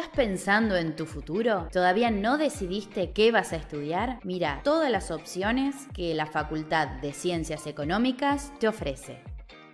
¿Estás pensando en tu futuro? ¿Todavía no decidiste qué vas a estudiar? Mira todas las opciones que la Facultad de Ciencias Económicas te ofrece.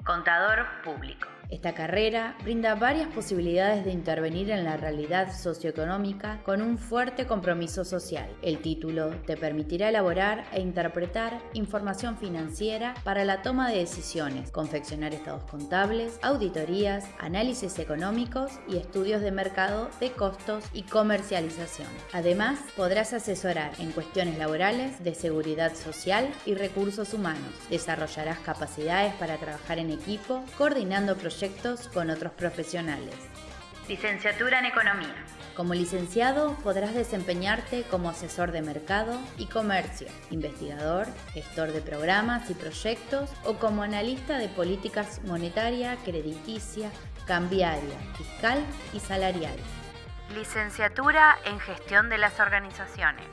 Contador público. Esta carrera brinda varias posibilidades de intervenir en la realidad socioeconómica con un fuerte compromiso social. El título te permitirá elaborar e interpretar información financiera para la toma de decisiones, confeccionar estados contables, auditorías, análisis económicos y estudios de mercado de costos y comercialización. Además, podrás asesorar en cuestiones laborales, de seguridad social y recursos humanos. Desarrollarás capacidades para trabajar en equipo, coordinando proyectos con otros profesionales. Licenciatura en Economía. Como licenciado podrás desempeñarte como asesor de mercado y comercio, investigador, gestor de programas y proyectos o como analista de políticas monetaria, crediticia, cambiaria, fiscal y salarial. Licenciatura en Gestión de las Organizaciones.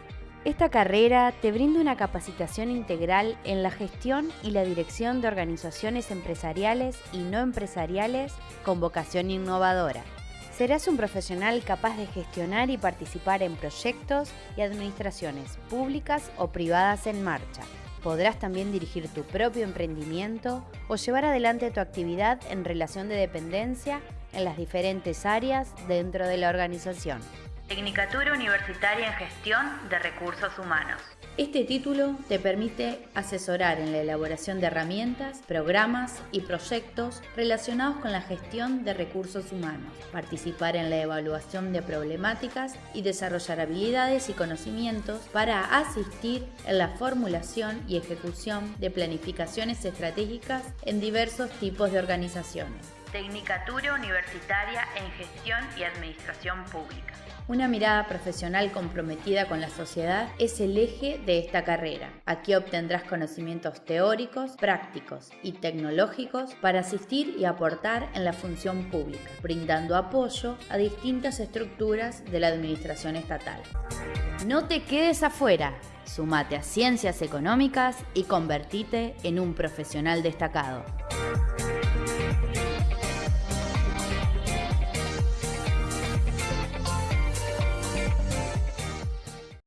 Esta carrera te brinda una capacitación integral en la gestión y la dirección de organizaciones empresariales y no empresariales con vocación innovadora. Serás un profesional capaz de gestionar y participar en proyectos y administraciones públicas o privadas en marcha. Podrás también dirigir tu propio emprendimiento o llevar adelante tu actividad en relación de dependencia en las diferentes áreas dentro de la organización. Tecnicatura Universitaria en Gestión de Recursos Humanos. Este título te permite asesorar en la elaboración de herramientas, programas y proyectos relacionados con la gestión de recursos humanos, participar en la evaluación de problemáticas y desarrollar habilidades y conocimientos para asistir en la formulación y ejecución de planificaciones estratégicas en diversos tipos de organizaciones. Tecnicatura Universitaria en Gestión y Administración Pública. Una mirada profesional comprometida con la sociedad es el eje de esta carrera. Aquí obtendrás conocimientos teóricos, prácticos y tecnológicos para asistir y aportar en la función pública, brindando apoyo a distintas estructuras de la administración estatal. No te quedes afuera. Sumate a ciencias económicas y convertite en un profesional destacado.